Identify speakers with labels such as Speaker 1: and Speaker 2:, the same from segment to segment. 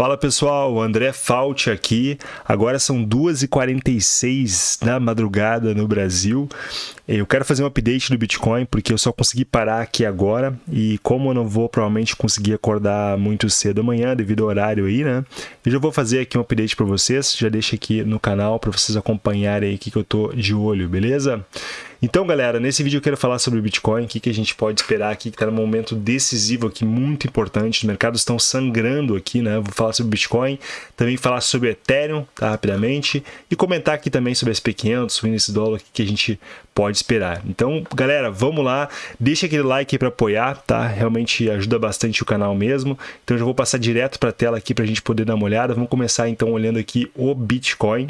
Speaker 1: Fala pessoal, André Fault aqui. Agora são 2h46 da madrugada no Brasil. Eu quero fazer um update do Bitcoin porque eu só consegui parar aqui agora e como eu não vou provavelmente conseguir acordar muito cedo amanhã devido ao horário aí, né? Eu já vou fazer aqui um update para vocês, já deixa aqui no canal para vocês acompanharem aí o que, que eu tô de olho, beleza? Então, galera, nesse vídeo eu quero falar sobre o Bitcoin, o que, que a gente pode esperar aqui, que está num momento decisivo aqui, muito importante. Os mercados estão sangrando aqui, né? Vou falar sobre o Bitcoin, também falar sobre o Ethereum, tá? Rapidamente, e comentar aqui também sobre SP500, o índice dólar, o que a gente pode esperar. Então, galera, vamos lá, deixa aquele like para apoiar, tá? Realmente ajuda bastante o canal mesmo. Então, eu já vou passar direto para a tela aqui para a gente poder dar uma olhada. Vamos começar então olhando aqui o Bitcoin,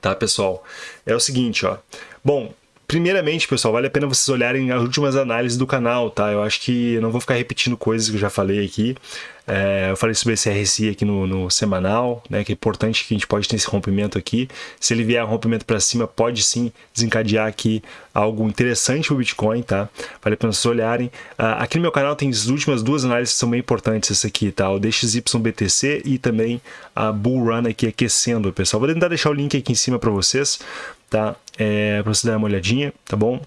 Speaker 1: tá, pessoal? É o seguinte, ó. Bom, Primeiramente, pessoal, vale a pena vocês olharem as últimas análises do canal, tá? Eu acho que eu não vou ficar repetindo coisas que eu já falei aqui. É, eu falei sobre esse RSI aqui no, no, semanal, né, que é importante que a gente pode ter esse rompimento aqui. Se ele vier um rompimento para cima, pode sim desencadear aqui algo interessante para o Bitcoin, tá? Vale a pena vocês olharem. Uh, aqui no meu canal tem as últimas duas análises que são bem importantes, essa aqui, tá? O DXYBTC e também a Bull Run aqui aquecendo, pessoal. Vou tentar deixar o link aqui em cima para vocês, tá? É, para você dar uma olhadinha, tá bom?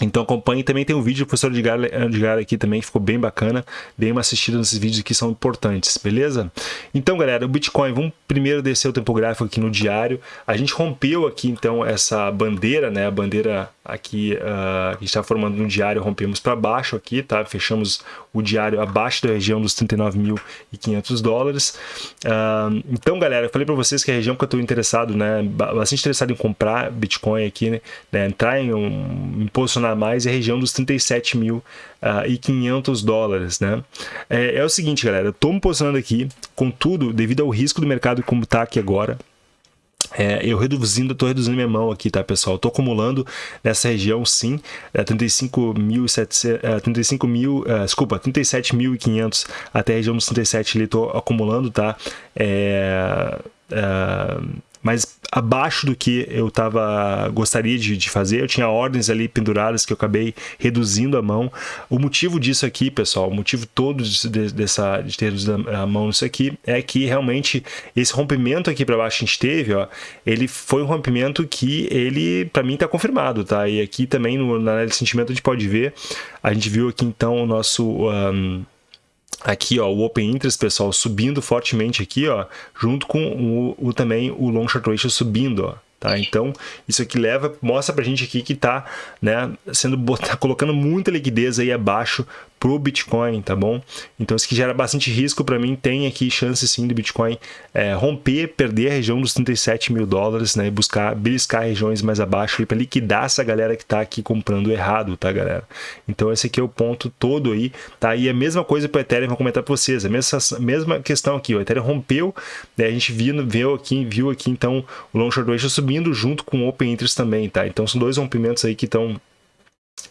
Speaker 1: Então acompanhe, também tem um vídeo do professor Edgar, aqui também, ficou bem bacana, dê uma assistida nesses vídeos que são importantes, beleza? Então galera, o Bitcoin, vamos primeiro descer o tempo gráfico aqui no diário, a gente rompeu aqui então essa bandeira, né, a bandeira aqui uh, que está formando no diário, rompemos para baixo aqui, tá? Fechamos o diário abaixo da região dos 39.500 dólares. Uh, então, galera, eu falei para vocês que a região que eu estou interessado, né, bastante interessado em comprar Bitcoin aqui, né, entrar em um, em posicionar mais é a região dos 37 mil uh, e 500 dólares, né? É, é o seguinte, galera, estou me posicionando aqui, contudo, devido ao risco do mercado como está aqui agora, é, eu reduzindo, estou reduzindo minha mão aqui, tá, pessoal? Estou acumulando nessa região, sim, é, 35.700, é, 35 mil, é, desculpa, 37.500 até a região dos 37 ali, estou acumulando, tá? É, é, mas abaixo do que eu tava, gostaria de, de, fazer. Eu tinha ordens ali penduradas que eu acabei reduzindo a mão. O motivo disso aqui, pessoal, o motivo todo de, dessa, de ter reduzido a mão nisso aqui é que realmente esse rompimento aqui para baixo que a gente teve, ó, ele foi um rompimento que ele, para mim, está confirmado, tá? E aqui também no, na análise de sentimento a gente pode ver, a gente viu aqui então o nosso... Um, aqui ó, o Open Interest, pessoal, subindo fortemente aqui, ó, junto com o, o também o Long Short Ratio subindo, ó. Tá? Então, isso aqui leva, mostra pra gente aqui que tá, né, sendo tá colocando muita liquidez aí abaixo pro Bitcoin, tá bom? Então isso que gera bastante risco para mim, tem aqui chance sim do Bitcoin é, romper, perder a região dos 37 mil dólares, né? E buscar beliscar regiões mais abaixo para liquidar essa galera que tá aqui comprando errado, tá galera? Então esse aqui é o ponto todo aí, tá? E a mesma coisa para o Ethereum, vou comentar para vocês, a mesma, mesma questão aqui, o Ethereum rompeu, né? A gente viu, viu aqui, viu aqui então o Long Short Ratio subindo junto com o Open Interest também, tá? Então são dois rompimentos aí que estão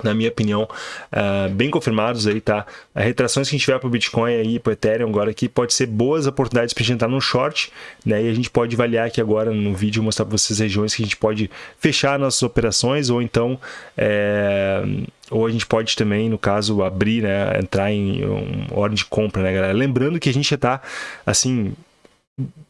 Speaker 1: na minha opinião, uh, bem confirmados aí, tá? As retrações que a gente tiver para o Bitcoin aí, para o Ethereum agora aqui, pode ser boas oportunidades para a gente entrar no short, né? E a gente pode avaliar aqui agora no vídeo, mostrar para vocês regiões que a gente pode fechar nossas operações ou então... É ou a gente pode também, no caso, abrir, né, entrar em um ordem de compra, né, galera? Lembrando que a gente já está, assim,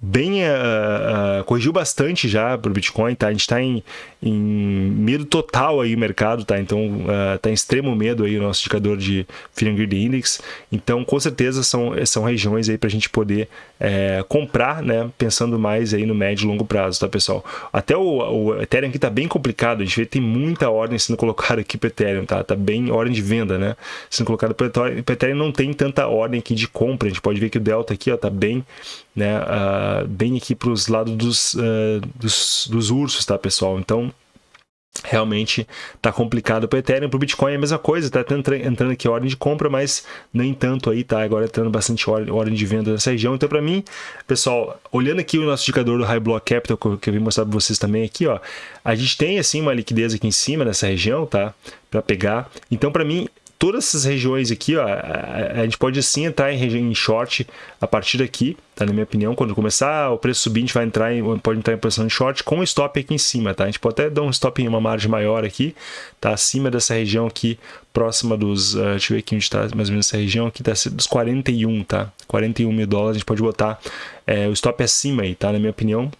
Speaker 1: bem uh, uh, corrigiu bastante já para o Bitcoin, tá? A gente está em, em, medo total aí o mercado, tá? Então uh, tá em extremo medo aí o nosso indicador de Fear Greed Index. Então com certeza são, são regiões aí para a gente poder comprar, né? Pensando mais aí no médio e longo prazo, tá pessoal? Até o, o Ethereum aqui tá bem complicado, a gente vê que tem muita ordem sendo colocada aqui para Ethereum, tá? Tá bem ordem de venda, né? Sendo colocada para Ethereum não tem tanta ordem aqui de compra, a gente pode ver que o Delta aqui ó, tá bem né, uh, bem aqui para os lados dos, uh, dos, dos, ursos, tá, pessoal? Então, realmente tá complicado para Ethereum, para o Bitcoin é a mesma coisa, tá entrando aqui ordem de compra, mas nem tanto aí, tá? Agora entrando bastante ordem de venda nessa região. Então, para mim, pessoal, olhando aqui o nosso indicador do High Block Capital, que eu vim mostrar para vocês também aqui, ó, a gente tem, assim, uma liquidez aqui em cima nessa região, tá? Para pegar. Então, para mim, todas essas regiões aqui, ó, a, gente pode sim entrar em, em short a partir daqui, tá? Na minha opinião, quando começar o preço subir, a gente vai entrar em, pode entrar em posição de short com stop aqui em cima, tá? A gente pode até dar um stop em uma margem maior aqui, tá? Acima dessa região aqui, próxima dos, uh, deixa eu ver aqui onde está mais ou menos essa região aqui, tá dos 41, tá? 41 mil dólares, a gente pode botar é, o stop acima aí, tá? Na minha opinião,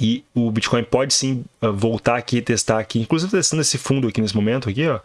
Speaker 1: e o Bitcoin pode sim ah, voltar aqui e testar aqui, inclusive testando esse fundo aqui nesse momento aqui, ó.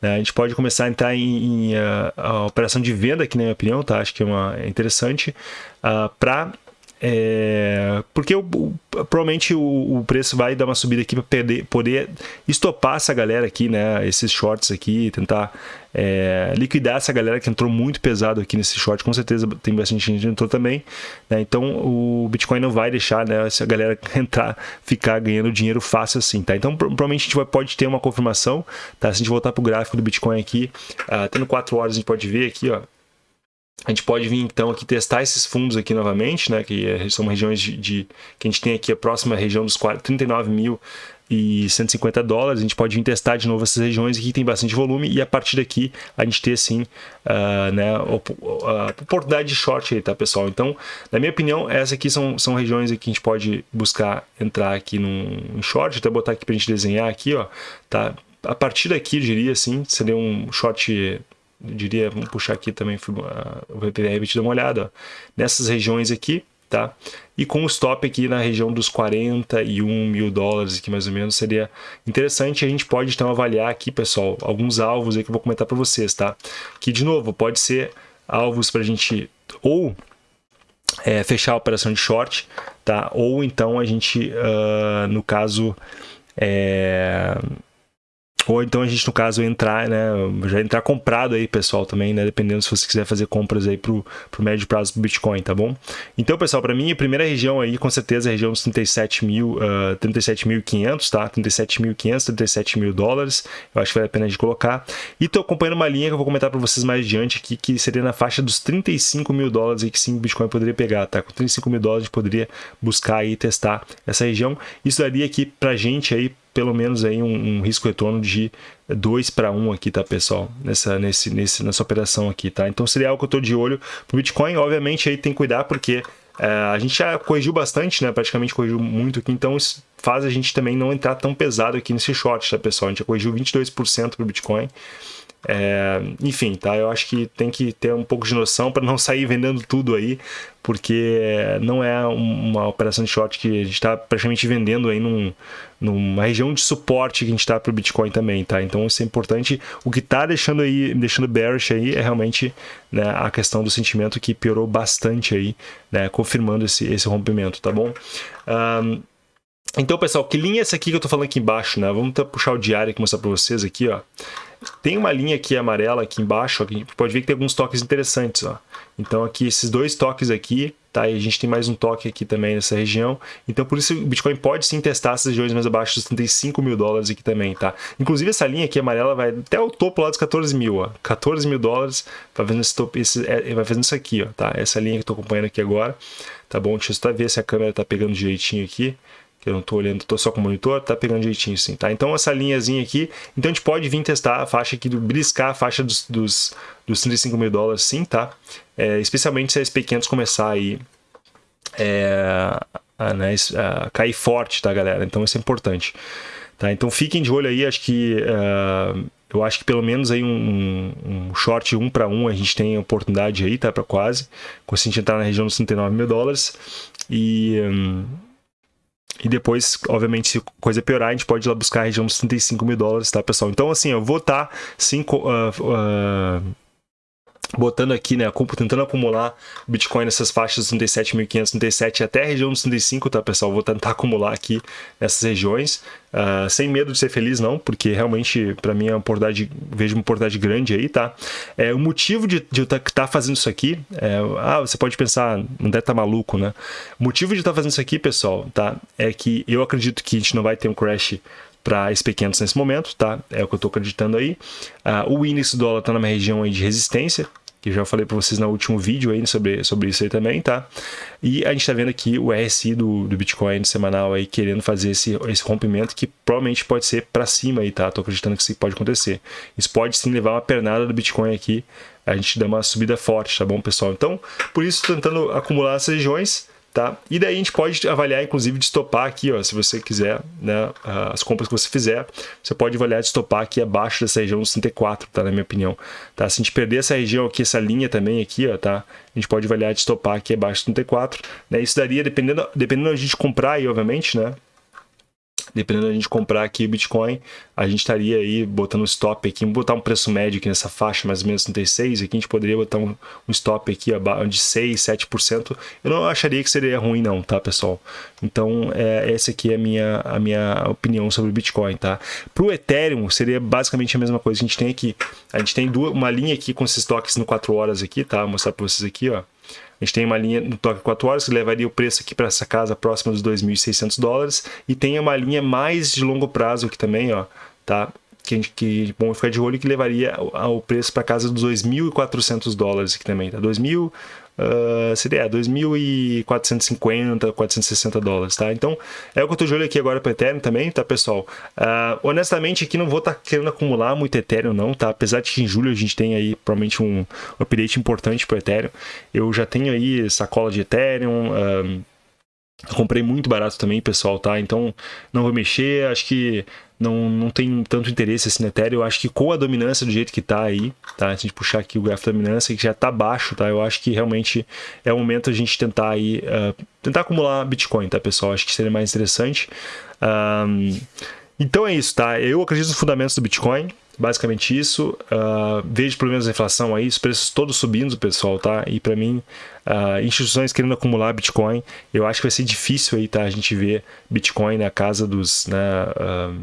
Speaker 1: Né? A gente pode começar a entrar em, em uh, a operação de venda aqui, na minha opinião, tá? Acho que é, uma, é interessante uh, ah, para é, porque o, o, provavelmente o, o, preço vai dar uma subida aqui para poder estopar essa galera aqui, né? Esses shorts aqui, tentar é, liquidar essa galera que entrou muito pesado aqui nesse short. Com certeza tem bastante gente que entrou também. Né? Então o Bitcoin não vai deixar né, essa galera entrar, ficar ganhando dinheiro fácil assim, tá? Então provavelmente a gente vai, pode ter uma confirmação, tá? Se a gente voltar para o gráfico do Bitcoin aqui, uh, tendo 4 horas a gente pode ver aqui, ó a gente pode vir então aqui testar esses fundos aqui novamente, né, que é, são regiões de, de, que a gente tem aqui a próxima região dos 39 mil e 150 dólares, a gente pode vir testar de novo essas regiões aqui tem bastante volume e a partir daqui a gente ter sim uh, né, a oportunidade de short aí, tá pessoal? Então, na minha opinião, essas aqui são, são regiões que a gente pode buscar entrar aqui num short, até botar aqui para a gente desenhar aqui, ó, tá? A partir daqui, eu diria assim, seria um short diria, vamos puxar aqui também o VPR dar uma olhada, ó, nessas regiões aqui, tá? E com o stop aqui na região dos 41 mil dólares, que mais ou menos seria interessante. A gente pode então avaliar aqui, pessoal, alguns alvos aí que eu vou comentar para vocês, tá? Que de novo pode ser alvos para a gente ou é, fechar a operação de short, tá? Ou então a gente, uh, no caso, é, ou então a gente, no caso, entrar, né? Já entrar comprado aí, pessoal, também, né? Dependendo se você quiser fazer compras aí pro, pro médio prazo do Bitcoin, tá bom? Então, pessoal, para mim, a primeira região aí, com certeza, é a região dos 37 mil, uh, 37.500, tá? 37.500, 37 mil dólares. Eu acho que vale a pena de colocar. E tô acompanhando uma linha que eu vou comentar para vocês mais adiante aqui, que seria na faixa dos 35 mil dólares aí que sim o Bitcoin poderia pegar, tá? Com 35 mil dólares a gente poderia buscar aí testar essa região. Isso daria aqui pra gente aí pelo menos aí um, um risco retorno de 2 para 1 aqui, tá, pessoal? Nessa, nesse, nesse, nessa operação aqui, tá? Então seria algo que eu estou de olho pro Bitcoin. Obviamente aí tem que cuidar porque é, a gente já corrigiu bastante, né? Praticamente corrigiu muito aqui, então isso faz a gente também não entrar tão pesado aqui nesse short, tá, pessoal? A gente já corrigiu 22% pro Bitcoin. É, enfim, tá? Eu acho que tem que ter um pouco de noção para não sair vendendo tudo aí, porque não é uma operação de short que a gente está praticamente vendendo aí num, numa região de suporte que a gente está para o Bitcoin também, tá? Então isso é importante. O que está deixando aí, deixando bearish aí é realmente né, a questão do sentimento que piorou bastante aí, né? Confirmando esse, esse rompimento, tá bom? Um, então, pessoal, que linha é essa aqui que eu estou falando aqui embaixo, né? Vamos puxar o diário e mostrar para vocês aqui, ó. Tem uma linha aqui amarela aqui embaixo, ó, que a gente pode ver que tem alguns toques interessantes. Ó. Então aqui esses dois toques aqui, tá? E a gente tem mais um toque aqui também nessa região. Então por isso o Bitcoin pode sim testar essas regiões mais abaixo dos 35 mil dólares aqui também, tá? Inclusive essa linha aqui amarela vai até o topo lá dos 14 mil, ó. 14 mil dólares vai fazendo, esse topo, esse, é, vai fazendo isso aqui, ó, tá? Essa linha que eu tô acompanhando aqui agora, tá bom? Deixa eu só ver se a câmera tá pegando direitinho aqui que eu não estou olhando, estou só com o monitor, tá pegando direitinho sim, tá? Então essa linhazinha aqui, então a gente pode vir testar a faixa aqui, do briscar a faixa dos, dos, dos 35 mil dólares sim, tá? É, especialmente se a SP500 começar aí é, a, né, a cair forte, tá galera? Então isso é importante. Tá? Então fiquem de olho aí, acho que... Uh, eu acho que pelo menos aí um, um short 1 para 1 a gente tem oportunidade aí, tá? Para quase. Consegui entrar na região dos 39 mil dólares. E... Um, e depois, obviamente, se coisa piorar, a gente pode ir lá buscar a região dos 35 mil dólares, tá, pessoal? Então, assim, eu vou estar, tá, uh, uh, botando aqui, né, tentando acumular Bitcoin nessas faixas 37.500, 37 até a região dos 35, tá, pessoal? Vou tentar acumular aqui nessas regiões, uh, sem medo de ser feliz, não, porque realmente, para mim, é uma oportunidade, vejo uma oportunidade grande aí, tá? É, o motivo de, de eu estar tá, tá fazendo isso aqui, é, ah, você pode pensar, não deve estar tá maluco, né? O motivo de estar tá fazendo isso aqui, pessoal, tá? É que eu acredito que a gente não vai ter um crash para SP500 nesse momento, tá? É o que eu estou acreditando aí. Uh, o índice do dólar está numa região aí de resistência, que já falei para vocês no último vídeo aí sobre, sobre isso aí também, tá? E a gente está vendo aqui o RSI do, do Bitcoin semanal aí querendo fazer esse, esse rompimento que provavelmente pode ser para cima aí, tá? Tô acreditando que isso pode acontecer. Isso pode sim levar uma pernada do Bitcoin aqui, a gente dá uma subida forte, tá bom, pessoal? Então, por isso, tentando acumular essas regiões, Tá? E daí a gente pode avaliar, inclusive, de estopar aqui, ó, se você quiser, né, as compras que você fizer, você pode avaliar de estopar aqui abaixo dessa região dos 34, tá, na minha opinião. Tá? Se a gente perder essa região aqui, essa linha também aqui, ó, tá? a gente pode avaliar de estopar aqui abaixo dos 34. Né? Isso daria, dependendo, dependendo da gente comprar aí, obviamente, né? Dependendo da gente comprar aqui o Bitcoin, a gente estaria aí botando um stop aqui, botar um preço médio aqui nessa faixa, mais ou menos 36, aqui a gente poderia botar um, um stop aqui de 6, 7%. Eu não acharia que seria ruim não, tá, pessoal? Então, é, essa aqui é a minha, a minha opinião sobre o Bitcoin, tá? Para o Ethereum, seria basicamente a mesma coisa que a gente tem aqui. A gente tem duas, uma linha aqui com esses toques no 4 horas aqui, tá? Vou mostrar para vocês aqui, ó. A gente tem uma linha no toque 4 horas que levaria o preço aqui para essa casa próxima dos 2.600 dólares e tem uma linha mais de longo prazo aqui também, ó, tá? Que, gente, que bom ficar de olho que levaria o preço para casa dos 2.400 dólares aqui também, tá? 2.000 uh, seria 2.450, 460 dólares, tá? Então, é o que eu tô de olho aqui agora para Ethereum também, tá, pessoal? Uh, honestamente, aqui não vou estar tá querendo acumular muito Ethereum, não, tá? Apesar de que em julho a gente tem aí provavelmente um update importante para Ethereum. Eu já tenho aí sacola de Ethereum, uh, comprei muito barato também, pessoal, tá? Então, não vou mexer, acho que não, não tem tanto interesse no Ethereum. Eu acho que com a dominância do jeito que está aí, tá? Se a gente puxar aqui o gráfico da dominância, que já está baixo, tá? Eu acho que realmente é o momento a gente tentar aí, uh, tentar acumular Bitcoin, tá, pessoal? Acho que seria mais interessante. Um, então é isso, tá? Eu acredito nos fundamentos do Bitcoin, basicamente isso. Uh, vejo problemas da inflação aí, os preços todos subindo, pessoal, tá? E para mim, uh, instituições querendo acumular Bitcoin, eu acho que vai ser difícil aí, tá? A gente ver Bitcoin na casa dos, né? Uh,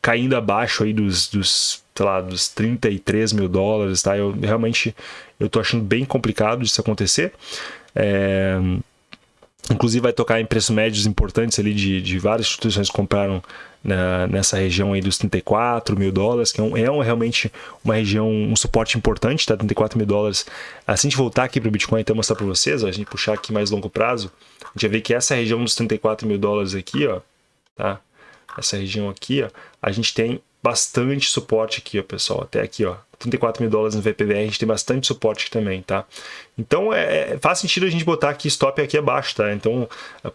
Speaker 1: caindo abaixo aí dos, dos, sei lá, dos 33 mil dólares, tá? Eu realmente, eu tô achando bem complicado isso acontecer. É... Inclusive vai tocar em preços médios importantes ali de, de várias instituições que compraram na, nessa região aí dos 34 mil dólares, que é, um, é um, realmente uma região, um suporte importante, tá? 34 mil dólares. Assim de voltar aqui para o Bitcoin, então mostrar para vocês, ó, a gente puxar aqui mais longo prazo, a gente vai ver que essa região dos 34 mil dólares aqui, ó, tá? Essa região aqui, ó, a gente tem bastante suporte aqui, ó, pessoal, até aqui, ó, 34 mil dólares no VPVR, a gente tem bastante suporte também, tá? Então, é, é, faz sentido a gente botar aqui stop aqui abaixo, tá? Então,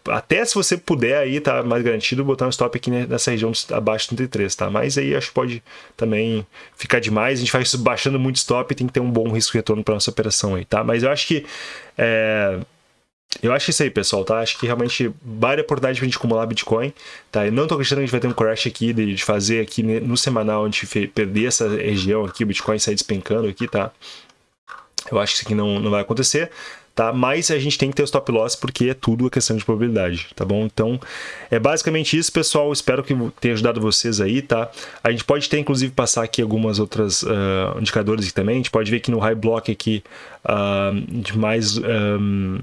Speaker 1: até se você puder aí, tá mais garantido, botar um stop aqui nessa região abaixo de 33, tá? Mas aí acho que pode também ficar demais, a gente faz isso baixando muito stop tem que ter um bom risco-retorno para nossa operação aí, tá? Mas eu acho que... É eu acho isso aí, pessoal, tá? Acho que realmente vale a oportunidade pra gente acumular Bitcoin, tá? Eu não tô acreditando que a gente vai ter um crash aqui, de, fazer aqui no semanal, a gente perder essa região aqui, o Bitcoin sair despencando aqui, tá? Eu acho que isso aqui não, não vai acontecer, tá? Mas a gente tem que ter o stop loss porque é tudo a questão de probabilidade, tá bom? Então, é basicamente isso, pessoal. Espero que tenha ajudado vocês aí, tá? A gente pode ter, inclusive, passar aqui algumas outras uh, indicadores aqui também. A gente pode ver aqui no high block aqui uh, de mais... Um,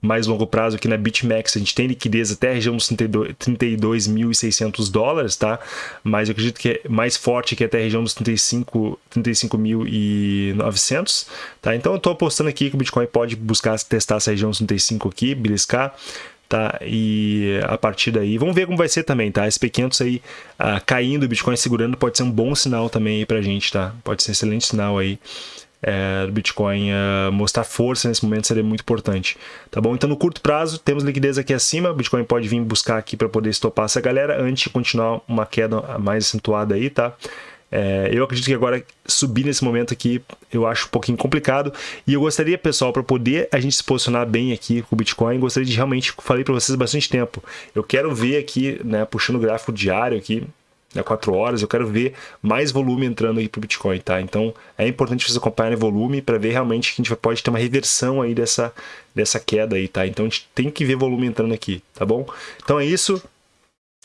Speaker 1: mais longo prazo aqui na BitMEX, a gente tem liquidez até a região dos 32.600 dólares, tá? Mas eu acredito que é mais forte que até a região dos 35 35.900, tá? Então eu estou apostando aqui que o Bitcoin pode buscar testar essa região dos 35 aqui, beliscar, tá? E a partir daí, vamos ver como vai ser também, tá? SP500 aí uh, caindo, o Bitcoin segurando pode ser um bom sinal também aí pra gente, tá? Pode ser um excelente sinal aí é, do Bitcoin uh, mostrar força nesse momento seria muito importante, tá bom? Então no curto prazo temos liquidez aqui acima, o Bitcoin pode vir buscar aqui para poder estopar essa galera antes de continuar uma queda mais acentuada aí, tá? É, eu acredito que agora subir nesse momento aqui eu acho um pouquinho complicado e eu gostaria, pessoal, para poder a gente se posicionar bem aqui com o Bitcoin, gostaria de realmente, falei para vocês bastante tempo, eu quero ver aqui, né, puxando o gráfico diário aqui, né, 4 horas, eu quero ver mais volume entrando aí para o Bitcoin, tá? Então é importante vocês acompanharem volume para ver realmente que a gente pode ter uma reversão aí dessa, dessa queda aí, tá? Então a gente tem que ver volume entrando aqui, tá bom? Então é isso.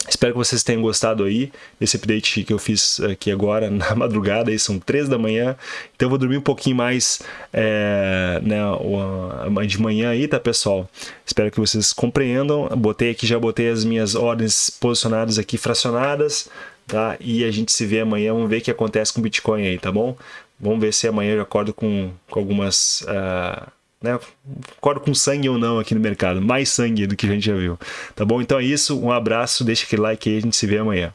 Speaker 1: Espero que vocês tenham gostado aí desse update que eu fiz aqui agora na madrugada, aí são 3 da manhã, então eu vou dormir um pouquinho mais é, né, de manhã aí, tá pessoal? Espero que vocês compreendam, botei aqui, já botei as minhas ordens posicionadas aqui fracionadas, tá? E a gente se vê amanhã, vamos ver o que acontece com o Bitcoin aí, tá bom? Vamos ver se amanhã eu acordo com, com algumas... Uh, né? Acordo com sangue ou não aqui no mercado. Mais sangue do que a gente já viu. Tá bom? Então é isso. Um abraço. Deixa aquele like aí. A gente se vê amanhã.